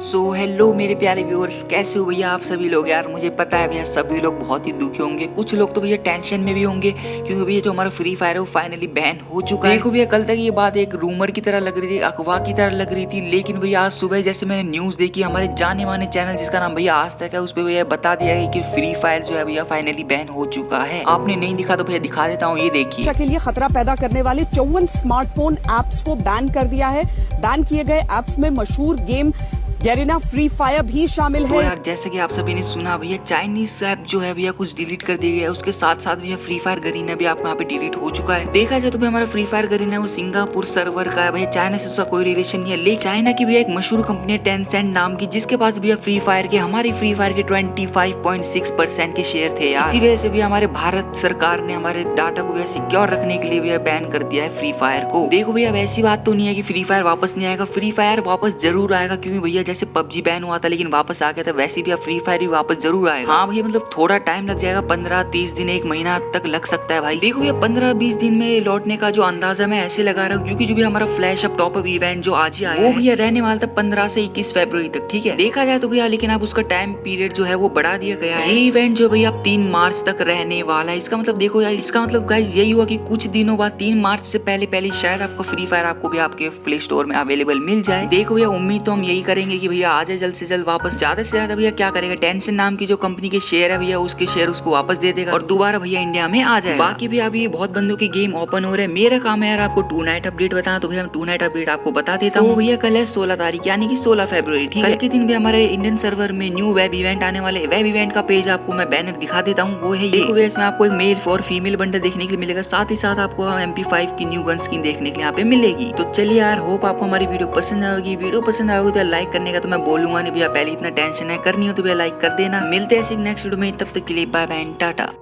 सो so, hello मेरे प्यारे viewers कैसे हो भैया आप सभी लोग? यार मुझे पता है भैया सभी लोग बहुत ही दुखी होंगे। कुछ लोग तो भैया टेंशन में भी होंगे क्योंकि भैया जो हमारा फ्री फायर है वो फाइनली बैन हो चुका है। देखो भैया कल तक ये बात एक रूमर की तरह लग रही थी अफवाह की तरह लग रही थी लेकिन भैया आज सुबह जैसे मैंने न्यूज़ देखी हमारे जाने माने चैनल जिसका नाम भैया आज तक है उस पर भैया बता दिया है कि फ्री फायर जो है भैया फाइनली बैन हो चुका है। आपने नहीं दिखा तो भैया दिखा देता हूँ ये देखिए। के लिए खतरा पैदा करने वाले चौवन स्मार्टफ़ोन एप्स को बैन कर दिया है। बैन किए गए एप्स में मशहूर गेम गैरिना फ्री फायर भी शामिल तो है। यार जैसे कि आप सभी ने सुना भैया चाइनीज़ ऐप जो है भैया कुछ डिलीट कर दिया गया उसके साथ साथ भैया फ्री फायर गरीना भी आपको यहाँ पे डिलीट हो चुका है। देखा जाए तो भैया हमारा फ्री फायर गरीना वो सिंगापुर सर्वर का है। भैया चाइना से उसका कोई रिलेशन नहीं है लेकिन चाइना की भैया एक मशहूर कंपनी है टेंसेंट नाम की जिसके पास भैया फ्री फायर के हमारी फ्री फायर के ट्वेंटी परसेंट के शेयर थे यार। इसी वजह से भी हमारे भारत सरकार ने हमारे डाटा को भैया सिक्योर रखने के लिए भैया बैन कर दिया है फ्री फायर को। देखो भैया ऐसी बात तो नहीं है की फ्री फायर वापस नहीं आएगा। फ्री फायर वापस ज़रूर आएगा क्योंकि भैया जैसे पबजी बैन हुआ था लेकिन वापस आ गया था वैसे भी अब फ्री फायर भी वापस ज़रूर आएगा। हाँ भैया मतलब थोड़ा टाइम लग जाएगा पंद्रह तीस दिन एक महीना तक लग सकता है भाई। देखो भैया पंद्रह बीस दिन में लौटने का जो अंदाज़ा मैं ऐसे लगा रहा हूँ क्योंकि जो भी हमारा flash up top up event जो आज ही आया वो भैया रहने वाला था पंद्रह से इक्कीस फेब्रवरी तक ठीक है? देखा जाए तो भैया लेकिन अब उसका टाइम पीरियड जो है वो बढ़ा दिया गया है। ये इवेंट जो भैया अब तीन मार्च तक रहने वाला है इसका मतलब देखो यार इसका मतलब गाइज़ यही हुआ कि कुछ दिनों बाद तीन मार्च से पहले पहले शायद आपको फ्री फायर आपको भी आपके प्ले स्टोर में अवेलेबल मिल जाए। देखो भैया उम्मीद तो हम यही करेंगे कि भैया आ जाए जल्द से जल्द वापस ज़्यादा से ज़्यादा भैया क्या करेगा? टेंशन नाम की जो कंपनी के शेयर है भैया उसके शेयर उसको वापस दे देगा। और दोबारा भैया इंडिया में आ जाए बाकी भी अभी बहुत बंदों के गेम ओपन हो रहे हैं। मेरा काम है यार आपको टू नाइट अपडेट बताना तो भैया टू नाइट अपडेट आपको बता देता हूँ। भैया कल है सोलह तारीख यानी कि सोलह फेब्रवरी ठीक है? कल के दिन भी हमारे इंडियन सर्वर में न्यू वेब इवेंट आने वाले वेब इवेंट का पेज आपको मैं बैनर दिखा देता हूँ। वो है ये। इसमें आपको एक मेल और फीमेल बंडल देखने के लिए मिलेगा। साथ ही साथ आपको एम पी फाइव की न्यू गन स्किन देखने के लिए यहाँ पे मिलेगी। तो चलिए यार होप आपको हमारी वीडियो पसंद आएगी। वीडियो पसंद आएगी तो लाइक करने का तो मैं बोलूँगा नहीं भैया, पहले इतना टेंशन है, करनी हो तो भैया लाइक कर देना। मिलते हैं नेक्स्ट वीडियो में, तब तक के लिए बाय बाय टाटा।